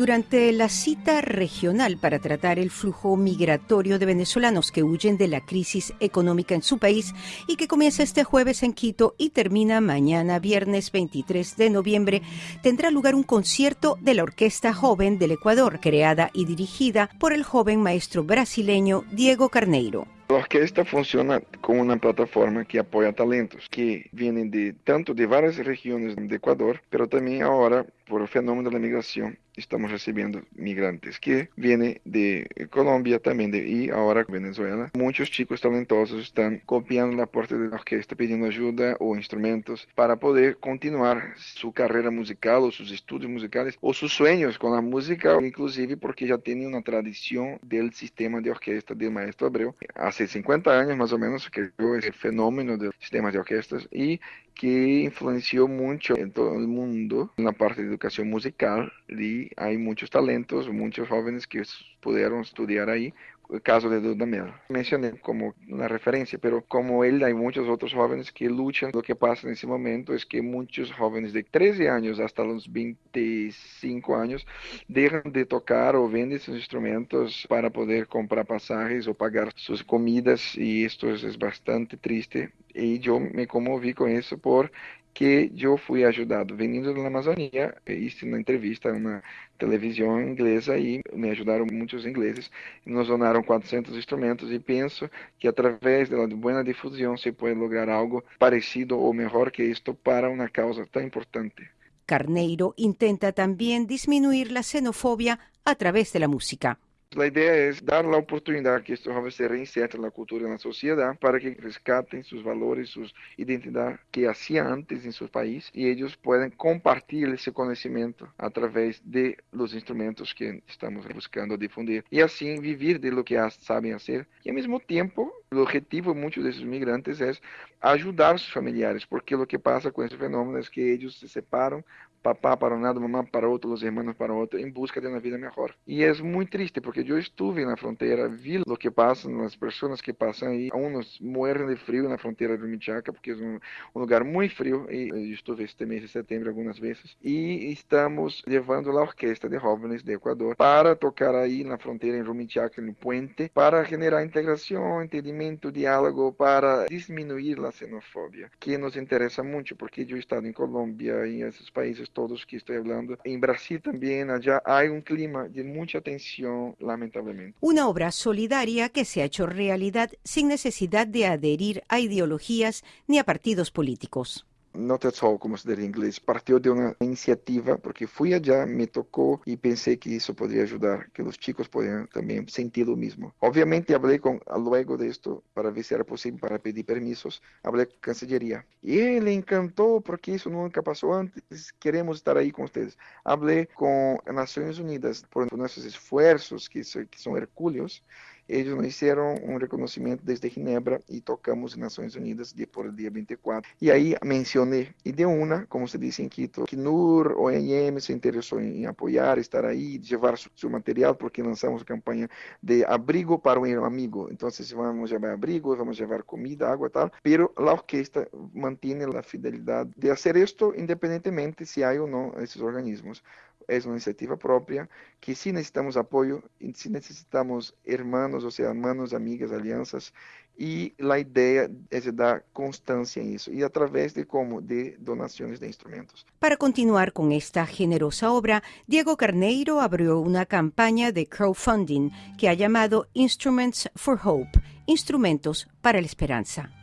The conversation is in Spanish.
Durante la cita regional para tratar el flujo migratorio de venezolanos que huyen de la crisis económica en su país y que comienza este jueves en Quito y termina mañana viernes 23 de noviembre, tendrá lugar un concierto de la Orquesta Joven del Ecuador, creada y dirigida por el joven maestro brasileño Diego Carneiro. La orquesta funciona como una plataforma que apoya talentos que vienen de tanto de varias regiones de Ecuador, pero también ahora por el fenómeno de la migración estamos recibiendo migrantes que vienen de Colombia también de, y ahora Venezuela. Muchos chicos talentosos están copiando la puerta de la orquesta pidiendo ayuda o instrumentos para poder continuar su carrera musical o sus estudios musicales o sus sueños con la música, inclusive porque ya tienen una tradición del sistema de orquesta del maestro Abreu. Hace 50 años más o menos que ese fenómeno del sistema de orquestas y que influenció mucho en todo el mundo en la parte de educación musical y hay muchos talentos, muchos jóvenes que pudieron estudiar ahí el caso de Dudamel. Mencioné como una referencia, pero como él hay muchos otros jóvenes que luchan. Lo que pasa en ese momento es que muchos jóvenes de 13 años hasta los 25 años dejan de tocar o venden sus instrumentos para poder comprar pasajes o pagar sus comidas y esto es, es bastante triste. Y yo me conmoví con eso por que eu fui ajudado vindo da Amazônia, hice uma entrevista a uma televisão inglesa e me ajudaram muitos ingleses, nos donaram 400 instrumentos e penso que através da boa difusão se pode lograr algo parecido ou melhor que isto para uma causa tão importante. Carneiro intenta também diminuir a xenofobia a través da música. A ideia é dar a oportunidade que estes jovens se reinsertem na cultura e na sociedade para que rescatem seus valores, suas identidades que havia antes em seu país e eles podem compartilhar esse conhecimento através de dos instrumentos que estamos buscando difundir e assim viver de lo que sabem fazer e ao mesmo tempo el objetivo de muchos de esos migrantes es ayudar a sus familiares porque lo que pasa con ese fenómeno es que ellos se separan papá para un lado, mamá para otro, los hermanos para otro, en busca de una vida mejor. Y es muy triste porque yo estuve en la frontera, vi lo que pasa, las personas que pasan ahí, unos mueren de frío en la frontera de Michaca porque es un, lugar muy frío y yo estuve este mes de septiembre algunas veces y estamos llevando la orquesta de jóvenes de Ecuador para tocar ahí en la frontera en Rumichaca, el puente, para generar integración, entendimiento, diálogo, para disminuir la xenofobia, que nos interesa mucho porque he estado en Colombia y en esos países todos que estoy hablando. En Brasil también, allá hay un clima de mucha tensión, lamentablemente. Una obra solidaria que se ha hecho realidad sin necesidad de adherir a ideologías ni a partidos políticos. não só como estudar inglês, partiu de uma iniciativa, porque fui allá, me tocou e pensei que isso poderia ajudar, que os chicos poderiam também sentir o mesmo. Obviamente, falei com, logo disto, para ver se era possível, para pedir permissos, falei com a cancelaria. E ele encantou, porque isso nunca passou antes, queremos estar aí com vocês. Falei com as Nações Unidas por nossos esforços, que, que são hercúleos, eles nos deram um reconhecimento desde Ginebra e tocamos nas Nações Unidas depois por dia 24. E aí mencionei, e de uma, como se diz em Quito, que NUR, ONM se interessou em, em apoiar, estar aí, levar seu, seu material, porque lançamos a campanha de abrigo para um amigo. Então, vamos levar abrigo, vamos levar comida, água e tal, Mas a orquestra mantém a fidelidade de fazer isto independentemente se há ou não esses organismos. Es una iniciativa propia que sí necesitamos apoyo, sí necesitamos hermanos, o sea, hermanos, amigas, alianzas, y la idea es dar constancia en eso, y a través de cómo, de donaciones de instrumentos. Para continuar con esta generosa obra, Diego Carneiro abrió una campaña de crowdfunding que ha llamado Instruments for Hope, Instrumentos para la Esperanza.